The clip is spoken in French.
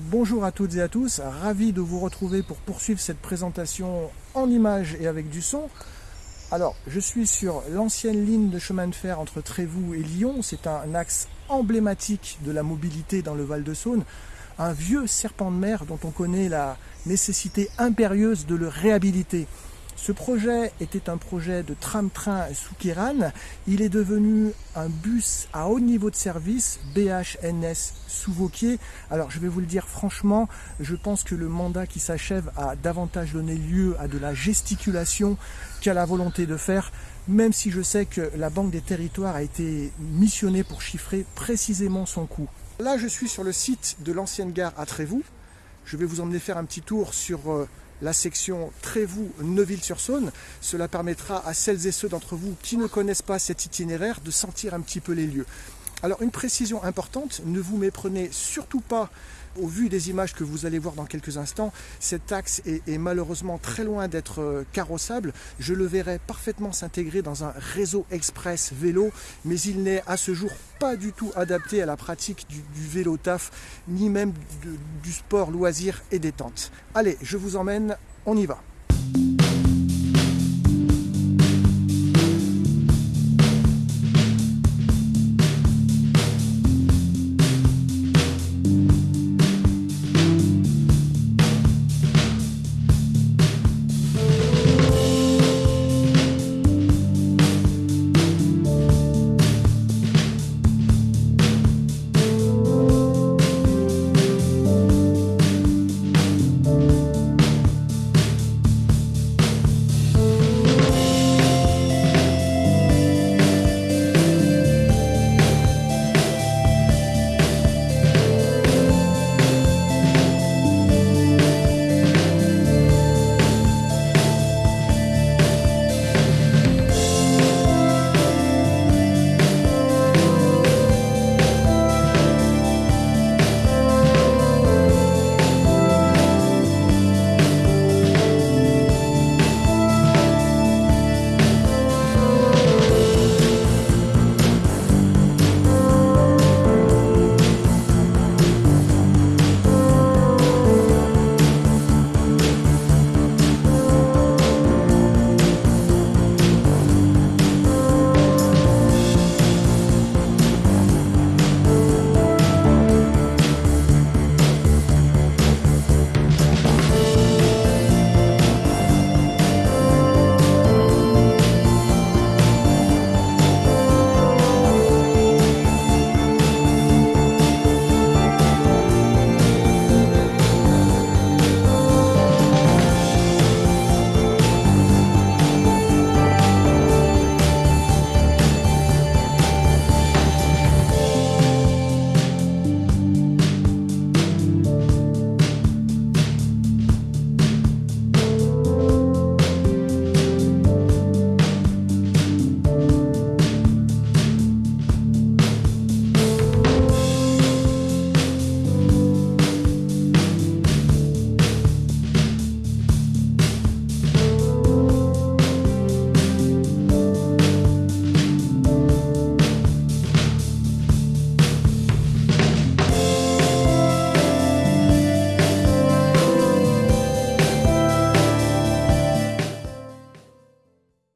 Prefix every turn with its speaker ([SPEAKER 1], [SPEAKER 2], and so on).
[SPEAKER 1] Bonjour à toutes et à tous, ravi de vous retrouver pour poursuivre cette présentation en images et avec du son. Alors, je suis sur l'ancienne ligne de chemin de fer entre Trévoux et Lyon. C'est un axe emblématique de la mobilité dans le Val-de-Saône. Un vieux serpent de mer dont on connaît la nécessité impérieuse de le réhabiliter. Ce projet était un projet de tram-train sous Kiran. Il est devenu un bus à haut niveau de service, BHNS sous Vauquier. Alors je vais vous le dire franchement, je pense que le mandat qui s'achève a davantage donné lieu à de la gesticulation qu'à la volonté de faire, même si je sais que la Banque des Territoires a été missionnée pour chiffrer précisément son coût. Là je suis sur le site de l'ancienne gare à Trévoux. Je vais vous emmener faire un petit tour sur euh, la section Trévoux-Neuville-sur-Saône. Cela permettra à celles et ceux d'entre vous qui ne connaissent pas cet itinéraire de sentir un petit peu les lieux. Alors une précision importante, ne vous méprenez surtout pas au vu des images que vous allez voir dans quelques instants, cet axe est, malheureusement très loin d'être euh, carrossable. Je le verrai parfaitement s'intégrer dans un réseau express vélo, mais il n'est à ce jour pas du tout adapté à la pratique du, vélo taf, ni même du sport loisir et détente. Allez, je vous emmène, on y va.